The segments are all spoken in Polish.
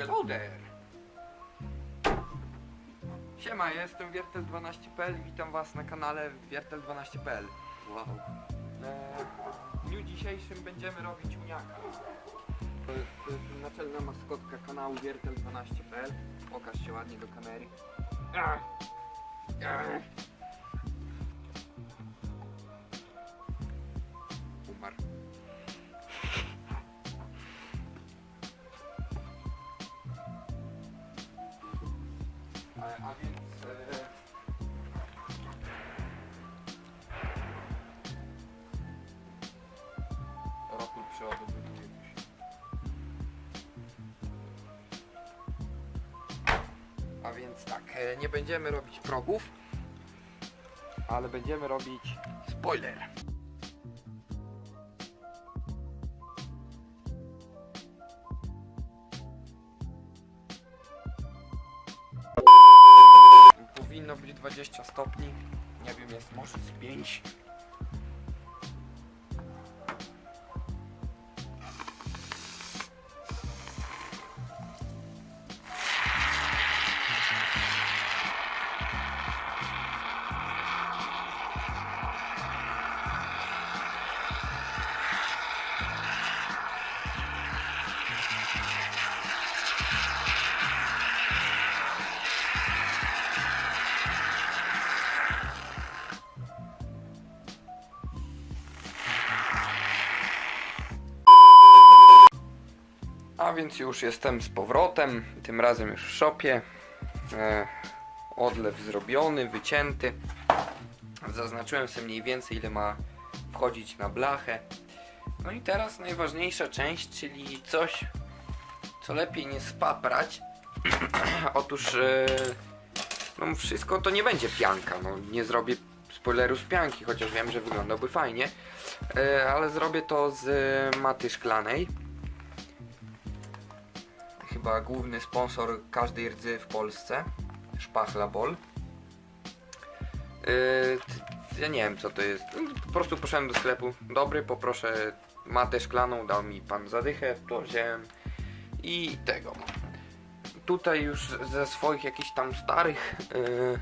Hello there! Siema, ja jestem Wiertel12.pl i witam was na kanale Wiertel12.pl Wow. E, w dniu dzisiejszym będziemy robić uniaka. To jest, to jest naczelna maskotka kanału Wiertel12.pl Pokaż się ładnie do kamery. Ach. Ach. Tak, e, nie będziemy robić progów, ale będziemy robić spoiler. Powinno być 20 stopni. Nie wiem, jest może z 5. A więc już jestem z powrotem, tym razem już w shopie. E, odlew zrobiony, wycięty. Zaznaczyłem sobie mniej więcej ile ma wchodzić na blachę. No i teraz najważniejsza część, czyli coś, co lepiej nie spaprać. Otóż e, no wszystko to nie będzie pianka, no nie zrobię spoileru z pianki, chociaż wiem, że wyglądałby fajnie. E, ale zrobię to z maty szklanej chyba główny sponsor każdej rdzy w Polsce. Szpachla Bol. Yy, ja nie wiem co to jest. Po prostu poszedłem do sklepu. Dobry, poproszę matę szklaną, dał mi pan zadychę, to wziąłem i tego. Tutaj już ze swoich jakichś tam starych yy,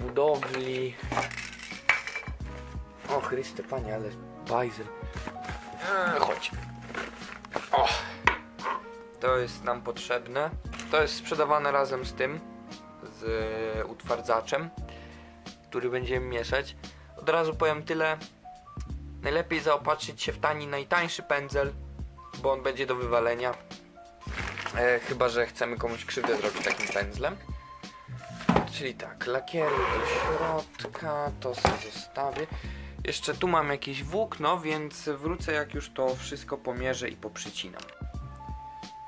budowli. O Chryste Panie, ale bajzel. Chodź. To jest nam potrzebne. To jest sprzedawane razem z tym, z e, utwardzaczem, który będziemy mieszać. Od razu powiem tyle. Najlepiej zaopatrzyć się w tani, najtańszy pędzel, bo on będzie do wywalenia. E, chyba, że chcemy komuś krzywdę zrobić takim pędzlem. Czyli tak, lakieru do środka, to sobie zostawię. Jeszcze tu mam jakieś włókno, więc wrócę jak już to wszystko pomierzę i poprzycinam.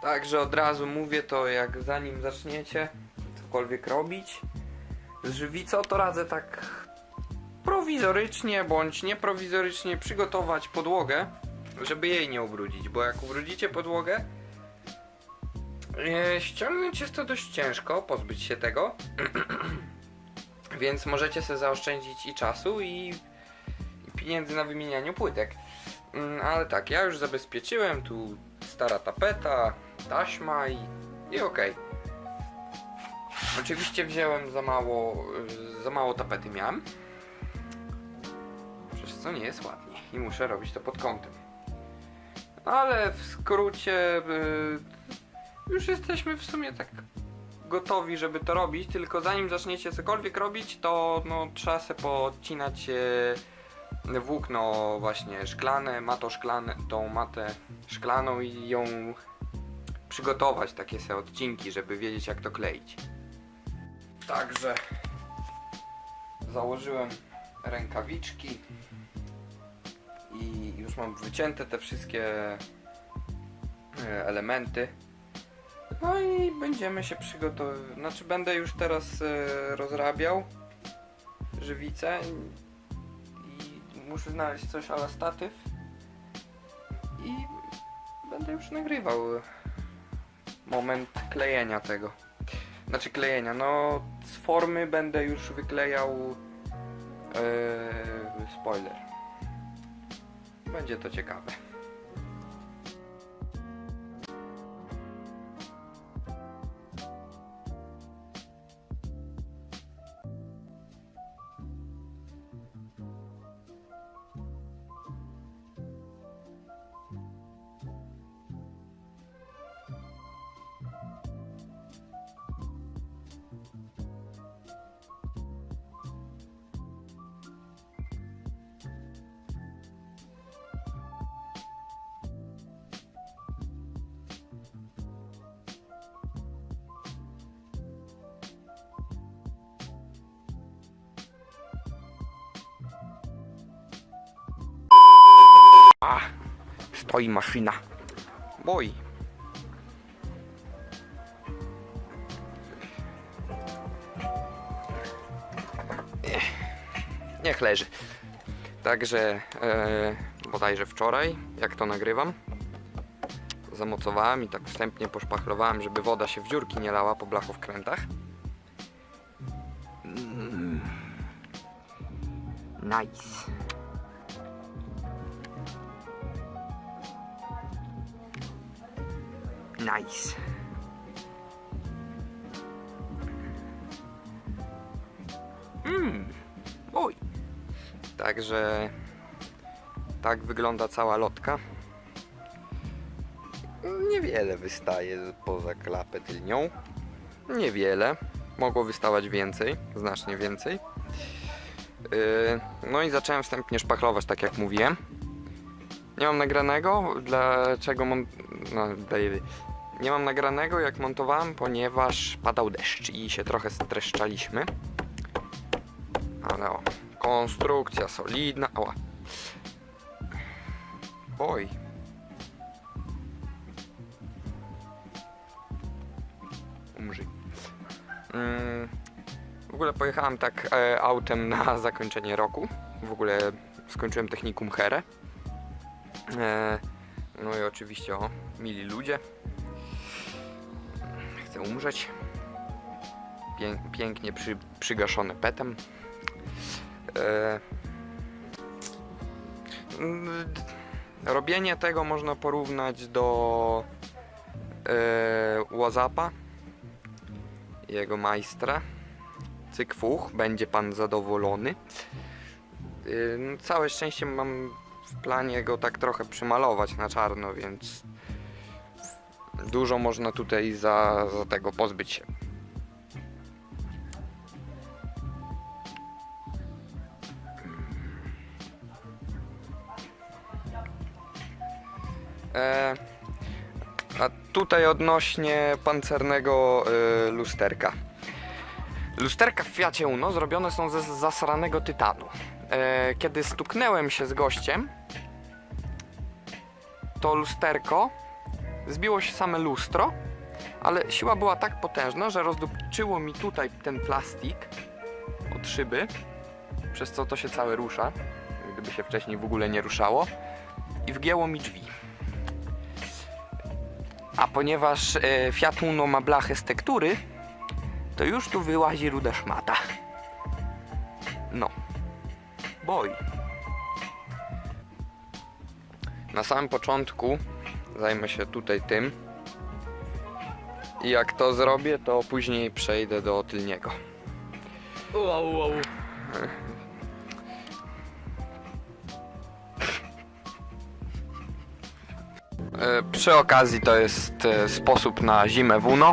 Także od razu mówię to, jak zanim zaczniecie cokolwiek robić z żywicą, to radzę tak prowizorycznie bądź nieprowizorycznie przygotować podłogę, żeby jej nie ubrudzić, bo jak ubrudzicie podłogę, e, ściągnąć jest to dość ciężko, pozbyć się tego, więc możecie sobie zaoszczędzić i czasu i i pieniędzy na wymienianiu płytek. Mm, Ale tak, ja już zabezpieczyłem, tu stara tapeta, taśma i, i okej. Oczywiście wziąłem za mało, za mało tapety miałem. Przez co nie jest ładnie i muszę robić to pod kątem. Ale w skrócie y, już jesteśmy w sumie tak gotowi, żeby to robić, tylko zanim zaczniecie cokolwiek robić, to no, trzeba sobie podcinać włókno właśnie szklane, mato szklane, tą matę szklaną i ją przygotować, takie sobie odcinki, żeby wiedzieć jak to kleić. Także założyłem rękawiczki i już mam wycięte te wszystkie e, elementy. No i będziemy się przygotowywać. Znaczy będę już teraz e, rozrabiał żywicę muszę znaleźć coś ale statyw i będę już nagrywał moment klejenia tego. Znaczy klejenia, no z formy będę już wyklejał e, spoiler. Będzie to ciekawe. Oj, maszyna. Boj. Ech, Niech leży. Także e, bodajże wczoraj, jak to nagrywam, zamocowałem i tak wstępnie poszpachlowałem, żeby woda się w dziurki nie lała po blachowkrętach. Mm. Nice. Nice. Mmm. Oj. Także tak wygląda cała lotka. Niewiele wystaje poza klapę tylnią. Niewiele. Mogło wystawać więcej, znacznie więcej. Yy, no i zacząłem wstępnie szpachlować, tak jak mówiłem. Nie mam nagranego, dlaczego mon... no, Nie mam nagranego jak montowałem, ponieważ padał deszcz i się trochę streszczaliśmy. Ale o, konstrukcja solidna. Ała. Oj. Umrzyj. Mm, w ogóle pojechałem tak e, autem na zakończenie roku. W ogóle skończyłem technikum Here. E, no i oczywiście o, mili ludzie. Chcę umrzeć. Pię pięknie przy przygaszony petem. E, mm, robienie tego można porównać do e, Wazapa jego majstra. Cykfuch, będzie pan zadowolony. No, całe szczęście mam w planie go tak trochę przymalować na czarno, więc dużo można tutaj za, za tego pozbyć się. E, a tutaj odnośnie pancernego y, lusterka. Lusterka w Fiacie Uno zrobione są ze zasranego tytanu. E, kiedy stuknęłem się z gościem, to lusterko zbiło się same lustro, ale siła była tak potężna, że rozdupczyło mi tutaj ten plastik od szyby, przez co to się całe rusza, gdyby się wcześniej w ogóle nie ruszało, i wgięło mi drzwi. A ponieważ e, Fiat Uno ma blachę z tektury, to już tu wyłazi ruda szmata. No. Boj. Na samym początku zajmę się tutaj tym. I jak to zrobię, to później przejdę do tylniego. Wow, wow. E, Przy okazji to jest e, sposób na zimę w Uno,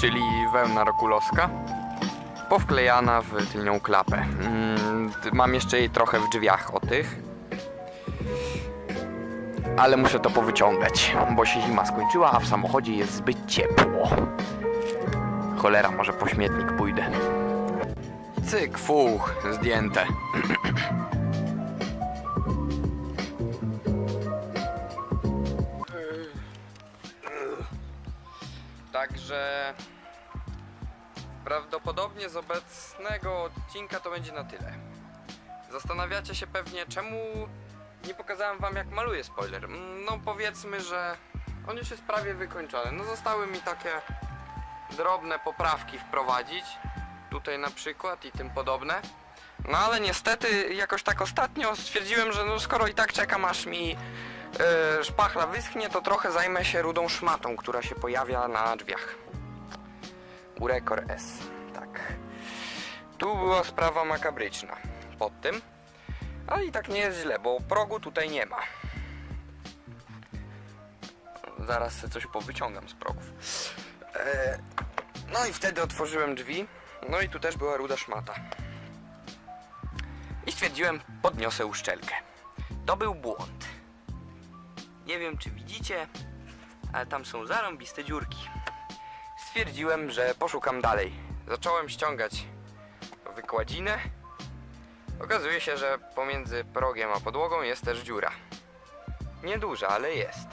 czyli wełna rokulowska, powklejana w tylnią klapę. Mm, Mam jeszcze jej trochę w drzwiach o tych, ale muszę to powyciągać, bo się zima skończyła, a w samochodzie jest zbyt ciepło. Cholera, może po śmietnik pójdę. Cyk, fuch, zdjęte. Także prawdopodobnie z obecnego odcinka to będzie na tyle. Zastanawiacie się pewnie, czemu nie pokazałem wam jak maluję spoiler. Mm, No powiedzmy, że on już jest prawie wykończony. No zostały mi takie drobne poprawki wprowadzić. Tutaj na przykład i tym podobne. No ale niestety jakoś tak ostatnio stwierdziłem, że no skoro i tak czekam aż mi e, szpachla wyschnie, to trochę zajmę się rudą szmatą, która się pojawia na drzwiach. Urekor S. Tak. Tu była sprawa makabryczna. Pod tym. Ale i tak nie jest źle, bo progu tutaj nie ma. Zaraz sobie coś powyciągam z progów. E, no i wtedy otworzyłem drzwi. No i tu też była ruda szmata. I stwierdziłem, podniosę uszczelkę. To był błąd. Nie wiem, czy widzicie, ale tam są zarąbiste dziurki. Stwierdziłem, że poszukam dalej. Zacząłem ściągać wykładzinę. Okazuje się, że pomiędzy progiem a podłogą jest też dziura. Nieduża, ale jest.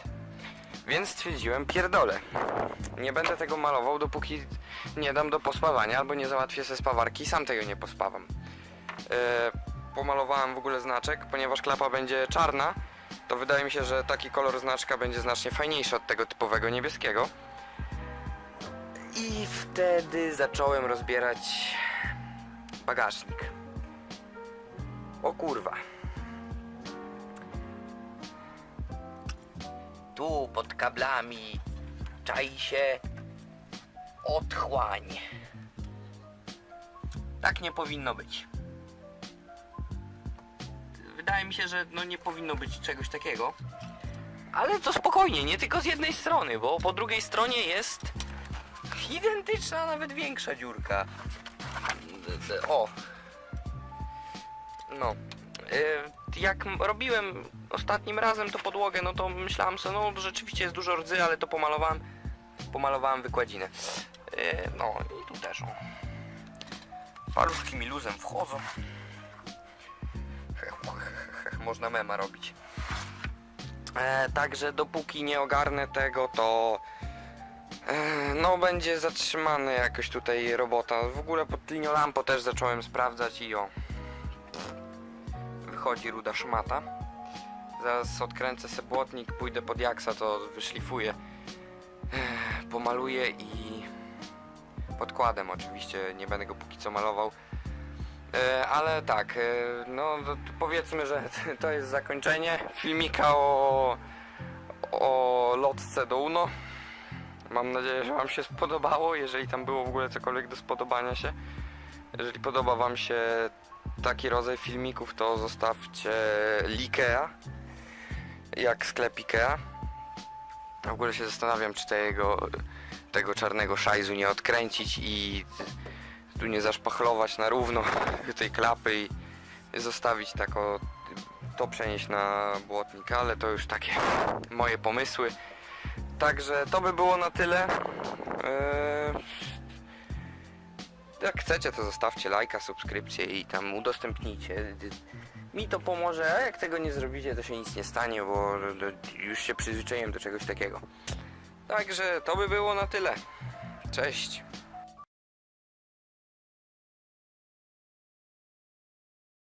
Więc stwierdziłem, pierdolę. Nie będę tego malował, dopóki nie dam do pospawania, albo nie załatwię ze spawarki, sam tego nie pospawam. E, pomalowałem w ogóle znaczek, ponieważ klapa będzie czarna, to wydaje mi się, że taki kolor znaczka będzie znacznie fajniejszy od tego typowego niebieskiego. I wtedy zacząłem rozbierać bagażnik. O kurwa. Tu pod kablami czai się otchłań. Tak nie powinno być. Wydaje mi się, że no nie powinno być czegoś takiego. Ale to spokojnie, nie tylko z jednej strony, bo po drugiej stronie jest identyczna, nawet większa dziurka. O. No. Y, Jak robiłem ostatnim razem to podłogę, no to myślałem sobie, no rzeczywiście jest dużo rdzy, ale to pomalowałem, pomalowałem wykładzinę. Y, No i tu też, o. Paluszki mi luzem wchodzą. Hech, Można mema robić. E, także dopóki nie ogarnę tego, to e, no będzie zatrzymany jakoś tutaj robota. W ogóle pod linią lampo też zacząłem sprawdzać i o. Wychodzi ruda szmata. Zaraz odkręcę sobie błotnik, pójdę pod jaksa, to wyszlifuję. Pomaluję i podkładem oczywiście, nie będę go póki co malował. E, ale tak, e, no powiedzmy, że to jest zakończenie filmika o, o lotce do UNO. Mam nadzieję, że Wam się spodobało, jeżeli tam było w ogóle cokolwiek do spodobania się. Jeżeli podoba Wam się taki rodzaj filmików, to zostawcie Likea, jak sklep Ikea. W ogóle się zastanawiam, czy tego, tego czarnego szajzu nie odkręcić i tu nie zaszpachlować na równo tej klapy i zostawić tak o, to przenieść na błotnik, ale to już takie moje pomysły. Także to by było na tyle. Jak chcecie, to zostawcie lajka, subskrypcję i tam udostępnijcie. Mi to pomoże, a jak tego nie zrobicie, to się nic nie stanie, bo już się przyzwyczaiłem do czegoś takiego. Także to by było na tyle. Cześć.